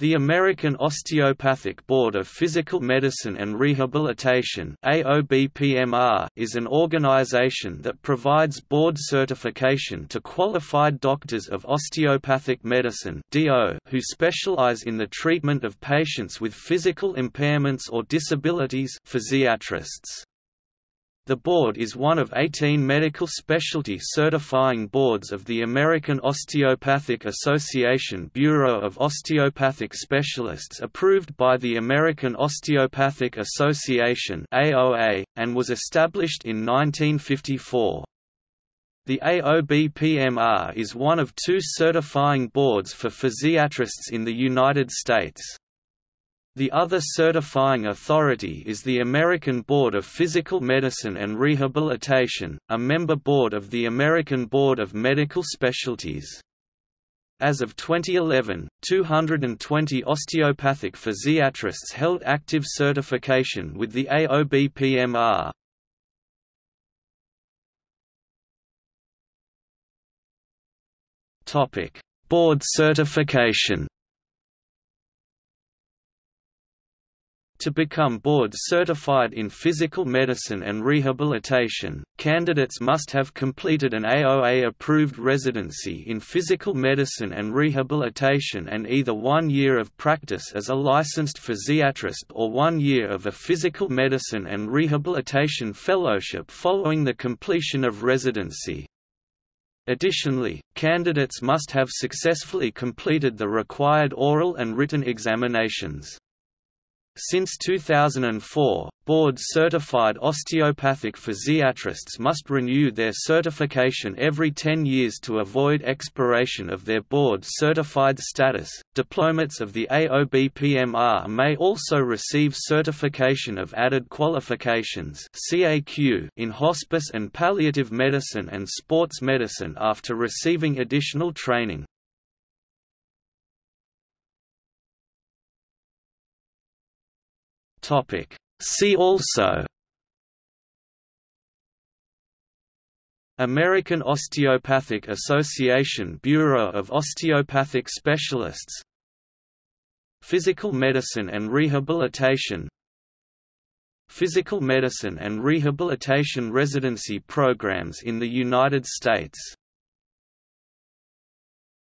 The American Osteopathic Board of Physical Medicine and Rehabilitation is an organization that provides board certification to qualified doctors of osteopathic medicine who specialize in the treatment of patients with physical impairments or disabilities physiatrists. The board is one of 18 medical specialty certifying boards of the American Osteopathic Association Bureau of Osteopathic Specialists approved by the American Osteopathic Association AOA, and was established in 1954. The AOBPMR is one of two certifying boards for physiatrists in the United States. The other certifying authority is the American Board of Physical Medicine and Rehabilitation, a member board of the American Board of Medical Specialties. As of 2011, 220 osteopathic physiatrists held active certification with the AOBPMR. Board certification To become board certified in physical medicine and rehabilitation, candidates must have completed an AOA-approved residency in physical medicine and rehabilitation and either one year of practice as a licensed physiatrist or one year of a physical medicine and rehabilitation fellowship following the completion of residency. Additionally, candidates must have successfully completed the required oral and written examinations. Since 2004, board-certified osteopathic physiatrists must renew their certification every 10 years to avoid expiration of their board-certified status. Diplomates of the AOBPMR may also receive certification of added qualifications (CAQ) in hospice and palliative medicine and sports medicine after receiving additional training. Topic. See also American Osteopathic Association Bureau of Osteopathic Specialists Physical Medicine and Rehabilitation Physical Medicine and Rehabilitation residency programs in the United States